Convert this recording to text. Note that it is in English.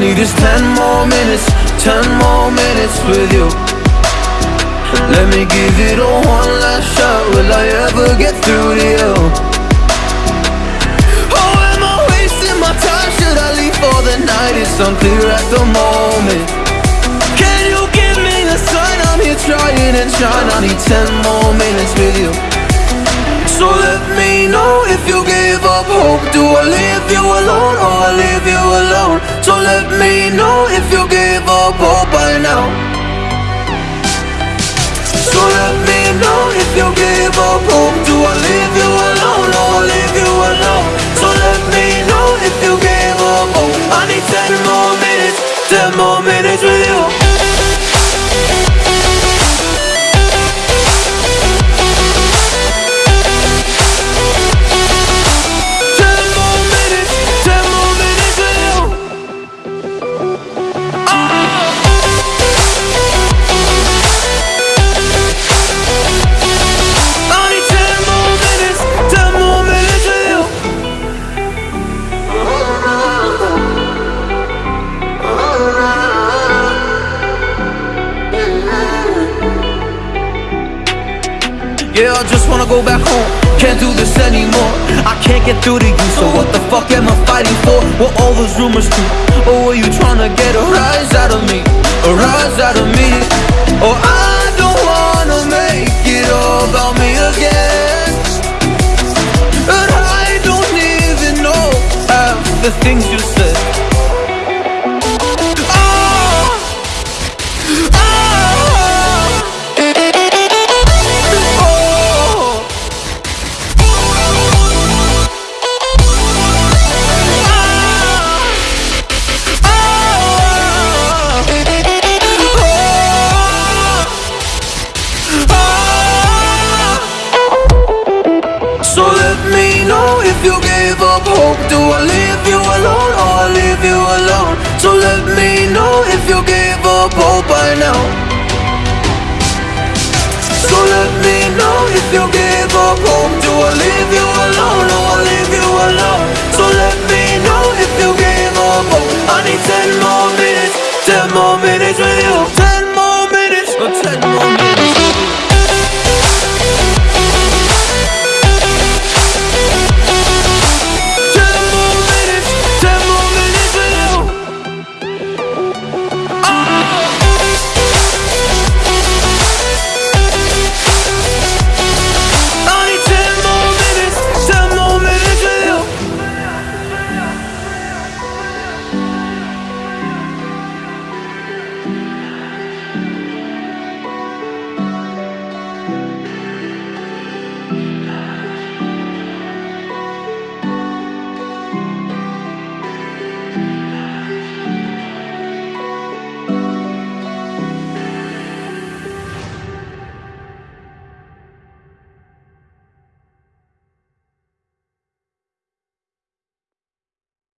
need is ten more minutes, ten more minutes with you. Let me give it a one last shot. Will I ever get through to you? Oh, am I wasting my time? Should I leave for the night? It's unclear at the moment. Can you give me a sign? I'm here trying and trying. I need ten more minutes with you. So let me know if you give up hope. Do I leave you alone I you alone? So let me know if you give up hope by now. So let me know if you give up hope. Do I leave I just wanna go back home. Can't do this anymore. I can't get through to you, so what the fuck am I fighting for? What all those rumors do? Or were you trying to get a rise out of me? A rise out of me? Or I don't wanna make it all about me again. And I don't even know half the things you So let me know if you give up hope. Do I leave you alone or I leave you alone? So let me know if you give up hope by now. So let me know if you give up hope. Do I leave you alone or I